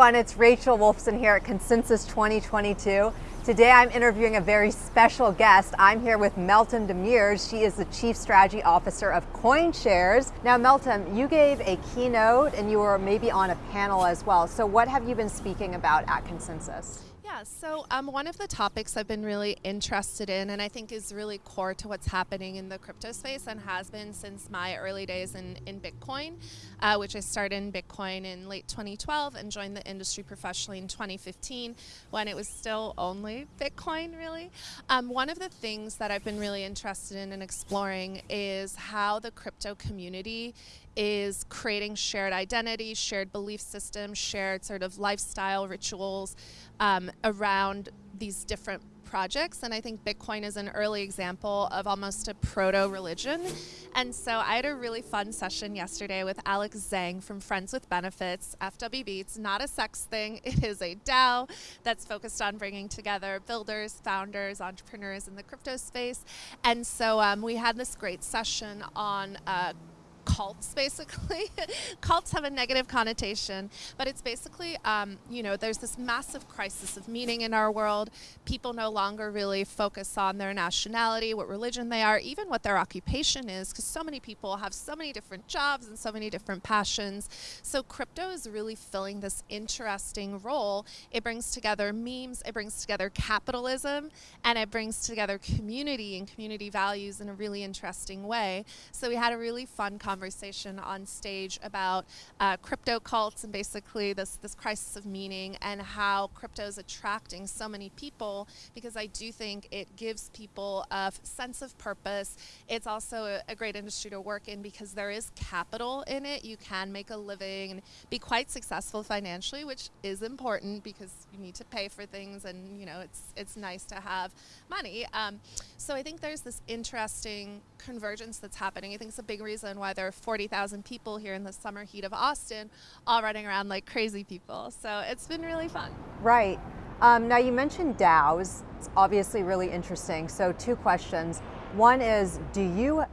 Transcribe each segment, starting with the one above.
everyone, it's Rachel Wolfson here at Consensus 2022. Today I'm interviewing a very special guest. I'm here with Meltem Demirors. She is the Chief Strategy Officer of CoinShares. Now Meltem, you gave a keynote and you were maybe on a panel as well. So what have you been speaking about at Consensus? Yeah, so um, one of the topics I've been really interested in and I think is really core to what's happening in the crypto space and has been since my early days in, in Bitcoin, uh, which I started in Bitcoin in late 2012 and joined the industry professionally in 2015 when it was still only Bitcoin, really. Um, one of the things that I've been really interested in and exploring is how the crypto community is creating shared identity, shared belief systems, shared sort of lifestyle rituals um, around these different projects. And I think Bitcoin is an early example of almost a proto religion. And so I had a really fun session yesterday with Alex Zhang from Friends with Benefits, FWB. It's not a sex thing, it is a DAO that's focused on bringing together builders, founders, entrepreneurs in the crypto space. And so um, we had this great session on uh, cults basically. cults have a negative connotation, but it's basically, um, you know, there's this massive crisis of meaning in our world. People no longer really focus on their nationality, what religion they are, even what their occupation is, because so many people have so many different jobs and so many different passions. So crypto is really filling this interesting role. It brings together memes, it brings together capitalism, and it brings together community and community values in a really interesting way. So we had a really fun conversation conversation on stage about uh, crypto cults and basically this, this crisis of meaning and how crypto is attracting so many people because I do think it gives people a sense of purpose. It's also a, a great industry to work in because there is capital in it. You can make a living and be quite successful financially, which is important because you need to pay for things and you know it's it's nice to have money. Um, so I think there's this interesting convergence that's happening. I think it's a big reason why there are 40,000 people here in the summer heat of Austin, all running around like crazy people. So it's been really fun. Right. Um, now you mentioned DAOs. It's obviously really interesting. So two questions. One is, do you,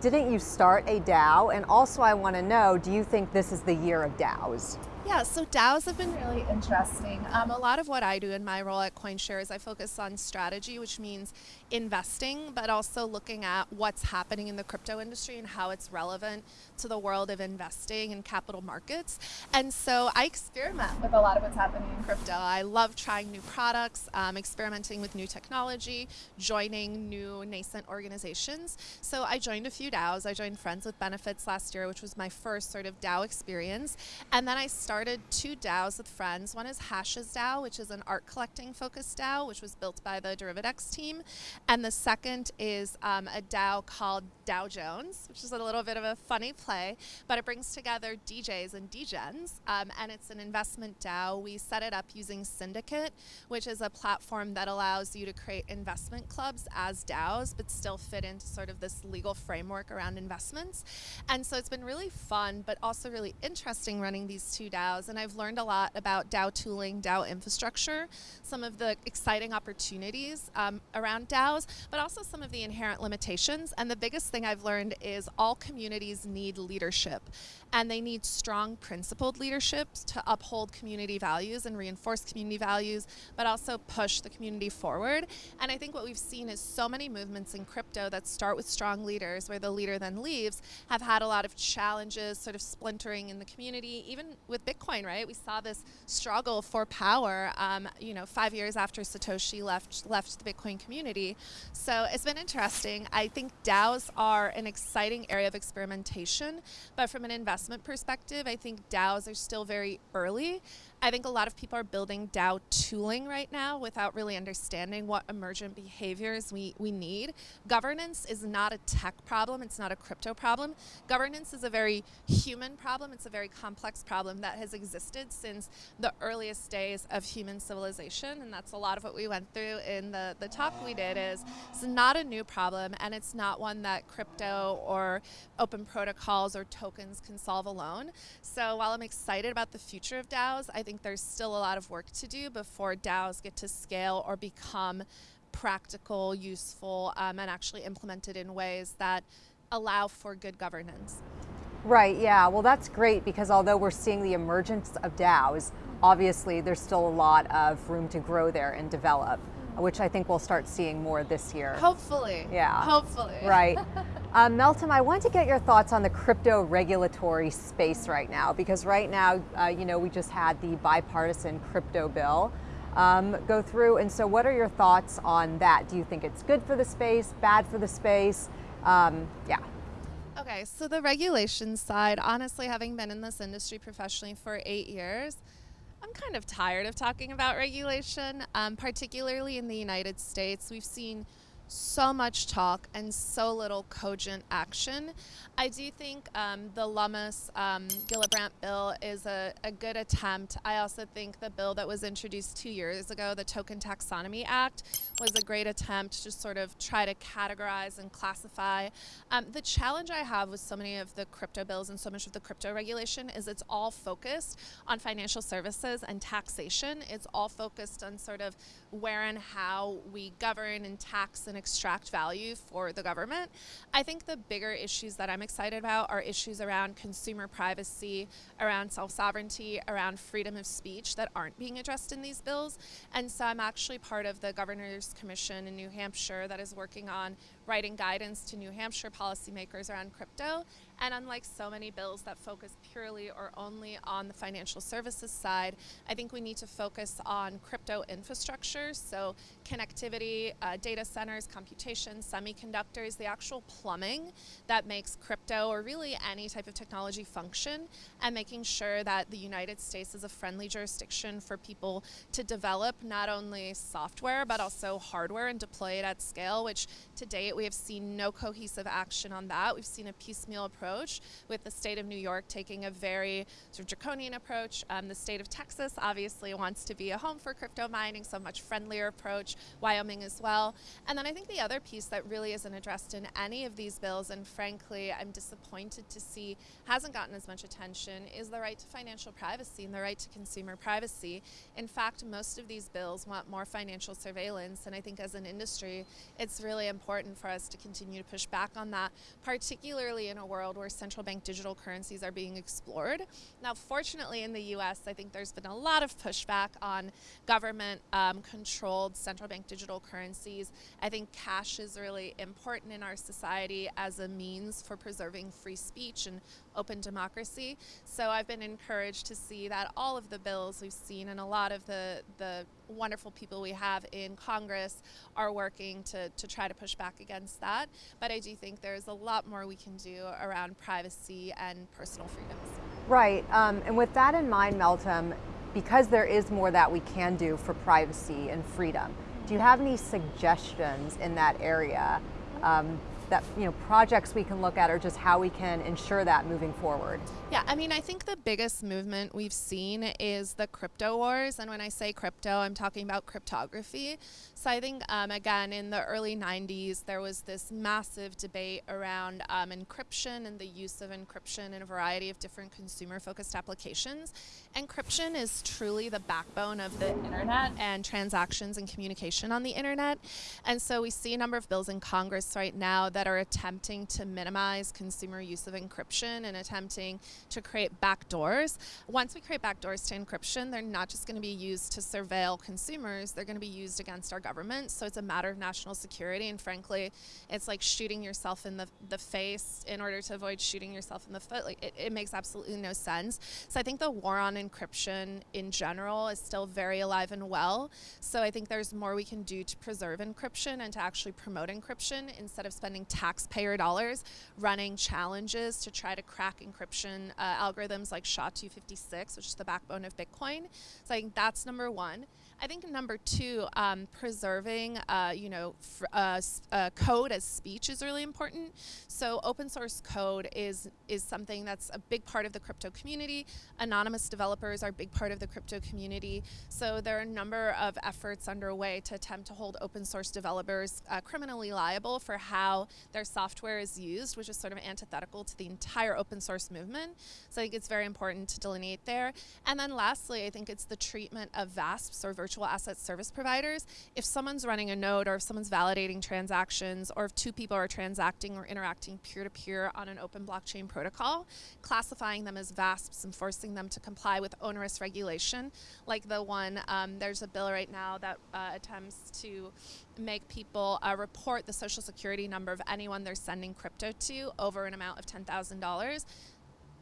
didn't you start a DAO? And also I want to know, do you think this is the year of DAOs? Yeah, so DAOs have been really interesting. Um, a lot of what I do in my role at CoinShares, I focus on strategy, which means investing, but also looking at what's happening in the crypto industry and how it's relevant to the world of investing and capital markets. And so I experiment with a lot of what's happening in crypto. I love trying new products, um, experimenting with new technology, joining new nascent organizations. So I joined a few DAOs. I joined Friends with Benefits last year, which was my first sort of DAO experience. And then I started two DAOs with friends. One is Hashes DAO, which is an art collecting focused DAO, which was built by the Derivadex team. And the second is um, a DAO called Dow Jones, which is a little bit of a funny play, but it brings together DJs and DGens, um, and it's an investment DAO. We set it up using Syndicate, which is a platform that allows you to create investment clubs as DAOs, but still fit into sort of this legal framework around investments. And so it's been really fun, but also really interesting running these two DAOs. And I've learned a lot about DAO tooling, DAO infrastructure, some of the exciting opportunities um, around DAOs, but also some of the inherent limitations. And the biggest thing I've learned is all communities need leadership and they need strong principled leadership to uphold community values and reinforce community values, but also push the community forward. And I think what we've seen is so many movements in crypto that start with strong leaders, where the leader then leaves, have had a lot of challenges, sort of splintering in the community. Even with Bitcoin, right? We saw this struggle for power, um, you know, five years after Satoshi left left the Bitcoin community. So it's been interesting. I think DAOs are an exciting area of experimentation, but from an investment perspective, I think DAOs are still very early. I think a lot of people are building DAO tooling right now without really understanding what emergent behaviors we, we need. Governance is not a tech problem, it's not a crypto problem. Governance is a very human problem, it's a very complex problem that has existed since the earliest days of human civilization, and that's a lot of what we went through in the, the talk we did is it's not a new problem, and it's not one that crypto or open protocols or tokens can solve alone. So while I'm excited about the future of DAOs, I think think there's still a lot of work to do before DAOs get to scale or become practical, useful, um, and actually implemented in ways that allow for good governance. Right, yeah. Well, that's great because although we're seeing the emergence of DAOs, obviously there's still a lot of room to grow there and develop, which I think we'll start seeing more this year. Hopefully. Yeah. Hopefully. Right. um, Meltem, I want to get your thoughts on the crypto regulatory space right now, because right now, uh, you know, we just had the bipartisan crypto bill um, go through, and so what are your thoughts on that? Do you think it's good for the space, bad for the space? Um, yeah. Okay, so the regulation side, honestly, having been in this industry professionally for eight years, I'm kind of tired of talking about regulation, um, particularly in the United States. We've seen so much talk and so little cogent action. I do think um, the Lummis um, Gillibrand bill is a, a, good attempt. I also think the bill that was introduced two years ago, the Token Taxonomy Act, was a great attempt to sort of try to categorize and classify. Um, the challenge I have with so many of the crypto bills and so much of the crypto regulation is it's all focused on financial services and taxation. It's all focused on sort of where and how we govern and tax and extract value for the government. I think the bigger issues that I'm excited about are issues around consumer privacy, around self sovereignty, around freedom of speech that aren't being addressed in these bills. And so I'm actually part of the Governor's Commission in New Hampshire that is working on writing guidance to New Hampshire policymakers around crypto. And unlike so many bills that focus purely or only on the financial services side, I think we need to focus on crypto infrastructure, so connectivity, uh, data centers, computation, semiconductors, the actual plumbing that makes crypto or really any type of technology function, and making sure that the United States is a friendly jurisdiction for people to develop not only software but also hardware and deploy it at scale, which to date we have seen no cohesive action on that. We've seen a piecemeal approach with the state of New York taking a very sort of draconian approach. Um, the state of Texas obviously wants to be a home for crypto mining, so much friendlier approach. Wyoming as well. And then I think the other piece that really isn't addressed in any of these bills, and frankly, I'm disappointed to see hasn't gotten as much attention, is the right to financial privacy and the right to consumer privacy. In fact, most of these bills want more financial surveillance, and I think as an industry, it's really important for us to continue to push back on that, particularly in a world where central bank digital currencies are being explored. Now, fortunately, in the US, I think there's been a lot of pushback on government um, controlled central bank digital currencies. I think cash is really important in our society as a means for preserving free speech and open democracy. So I've been encouraged to see that all of the bills we've seen and a lot of the, the wonderful people we have in Congress are working to, to try to push back against that. But I do think there's a lot more we can do around privacy and personal freedoms. Right, um, and with that in mind, Meltem, because there is more that we can do for privacy and freedom, do you have any suggestions in that area um, that you know projects we can look at or just how we can ensure that moving forward? Yeah, I mean, I think the biggest movement we've seen is the crypto wars. And when I say crypto, I'm talking about cryptography. So I think, um, again, in the early 90s, there was this massive debate around um, encryption and the use of encryption in a variety of different consumer focused applications. Encryption is truly the backbone of the internet and transactions and communication on the internet. And so we see a number of bills in Congress right now that are attempting to minimize consumer use of encryption and attempting to create backdoors. Once we create backdoors to encryption, they're not just going to be used to surveil consumers, they're going to be used against our government. So it's a matter of national security. And frankly, it's like shooting yourself in the, the face in order to avoid shooting yourself in the foot. Like it, it makes absolutely no sense. So I think the war on encryption in general is still very alive and well. So I think there's more we can do to preserve encryption and to actually promote encryption instead of spending taxpayer dollars running challenges to try to crack encryption uh, algorithms like SHA-256, which is the backbone of Bitcoin. So I think that's number one. I think number two, um, preserving, uh, you know, uh, uh, code as speech is really important. So open source code is is something that's a big part of the crypto community. Anonymous developers are a big part of the crypto community. So there are a number of efforts underway to attempt to hold open source developers uh, criminally liable for how their software is used, which is sort of antithetical to the entire open source movement. So I think it's very important to delineate there. And then lastly, I think it's the treatment of VASPs or virtual asset service providers, if someone's running a node or if someone's validating transactions or if two people are transacting or interacting peer to peer on an open blockchain protocol, classifying them as VASPs and forcing them to comply with onerous regulation, like the one, um, there's a bill right now that uh, attempts to make people uh, report the social security number of anyone they're sending crypto to over an amount of $10,000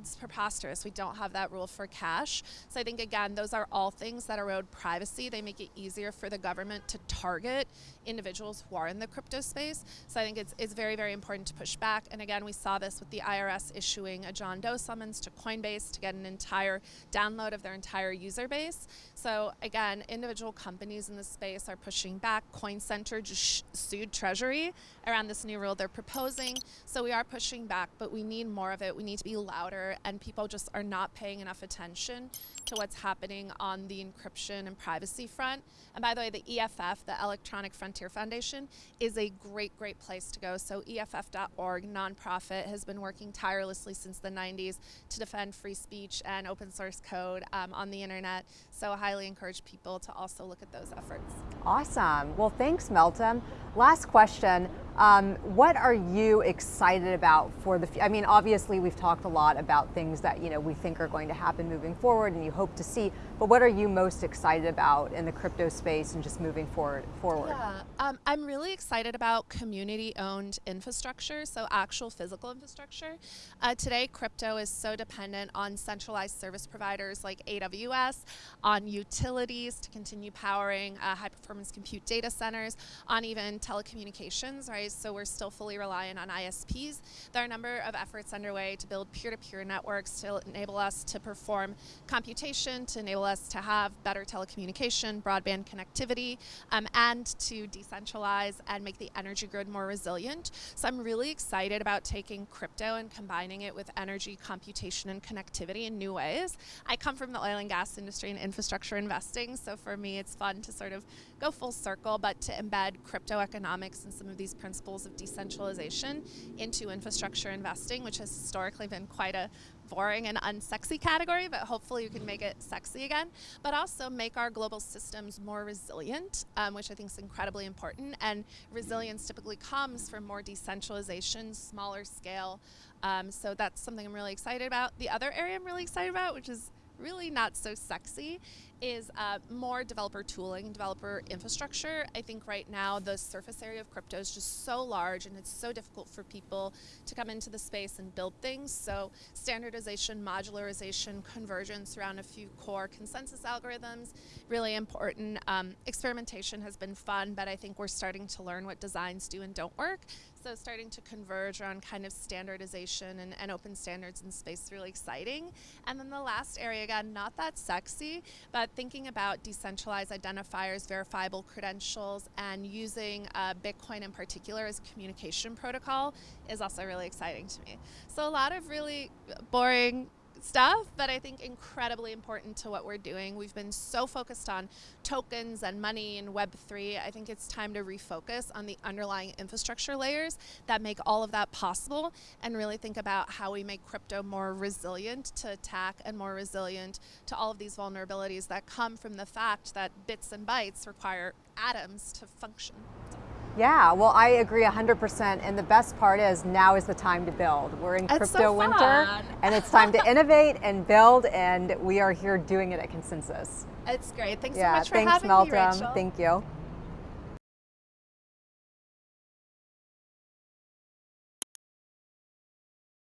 it's preposterous. We don't have that rule for cash. So I think, again, those are all things that erode privacy. They make it easier for the government to target individuals who are in the crypto space. So I think it's, it's very, very important to push back. And again, we saw this with the IRS issuing a John Doe summons to Coinbase to get an entire download of their entire user base. So again, individual companies in the space are pushing back. Coin Center just sued Treasury around this new rule they're proposing. So we are pushing back, but we need more of it. We need to be louder and people just are not paying enough attention to what's happening on the encryption and privacy front. And by the way, the EFF, the Electronic Frontier Foundation, is a great, great place to go. So EFF.org, nonprofit, has been working tirelessly since the 90s to defend free speech and open source code um, on the internet. So I highly encourage people to also look at those efforts. Awesome. Well, thanks, Meltem. Last question. Um, what are you excited about for the, future? I mean, obviously we've talked a lot about things that, you know, we think are going to happen moving forward and you hope to see, but what are you most excited about in the crypto space and just moving forward? forward? Yeah, um, I'm really excited about community-owned infrastructure, so actual physical infrastructure. Uh, today, crypto is so dependent on centralized service providers like AWS, on utilities to continue powering uh, high-performance compute data centers, on even telecommunications, right? So we're still fully reliant on ISPs. There are a number of efforts underway to build peer-to-peer -peer networks to enable us to perform computation, to enable us to have better telecommunication, broadband connectivity, um, and to decentralize and make the energy grid more resilient. So I'm really excited about taking crypto and combining it with energy computation and connectivity in new ways. I come from the oil and gas industry and infrastructure investing, so for me it's fun to sort of go full circle, but to embed crypto economics and some of these principles of decentralization into infrastructure investing, which has historically been quite a boring and unsexy category, but hopefully you can make it sexy again. But also make our global systems more resilient, um, which I think is incredibly important. And resilience typically comes from more decentralization, smaller scale. Um, so that's something I'm really excited about. The other area I'm really excited about, which is really not so sexy is uh, more developer tooling, developer infrastructure. I think right now the surface area of crypto is just so large and it's so difficult for people to come into the space and build things. So standardization, modularization, convergence around a few core consensus algorithms, really important. Um, experimentation has been fun, but I think we're starting to learn what designs do and don't work. So starting to converge around kind of standardization and, and open standards in space is really exciting. And then the last area, again, not that sexy, but thinking about decentralized identifiers, verifiable credentials, and using uh, Bitcoin in particular as communication protocol is also really exciting to me. So a lot of really boring stuff, but I think incredibly important to what we're doing. We've been so focused on tokens and money and Web3. I think it's time to refocus on the underlying infrastructure layers that make all of that possible and really think about how we make crypto more resilient to attack and more resilient to all of these vulnerabilities that come from the fact that bits and bytes require atoms to function. Yeah, well, I agree 100%. And the best part is now is the time to build. We're in crypto so winter, and it's time to innovate and build, and we are here doing it at Consensus. It's great. Thanks yeah, so much for thanks, having Meltem. me, Rachel. Thank you.